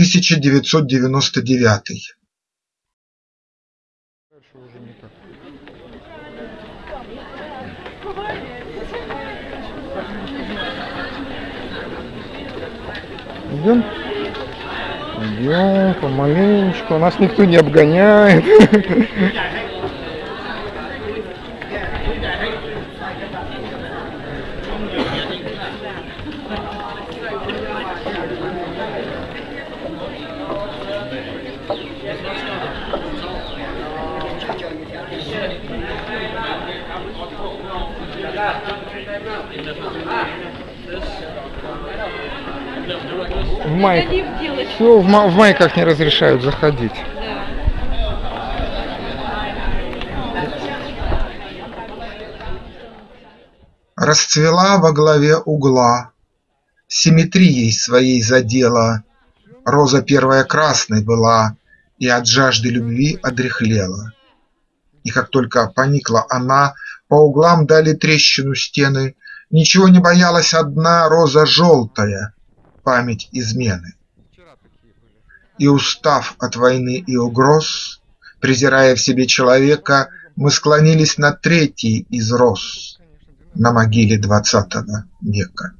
тысяча девятьсот девяносто девятый Идем? Идем помаленечку. Нас никто не обгоняет. В май... Все, в, ма... в майках не разрешают заходить. Расцвела во главе угла, Симметрией своей задела, Роза первая красной была И от жажды любви одряхлела. И как только поникла она, По углам дали трещину стены, Ничего не боялась одна роза желтая, Память измены. И устав от войны и угроз, Презирая в себе человека, Мы склонились над третьей из роз На могиле двадцатого века.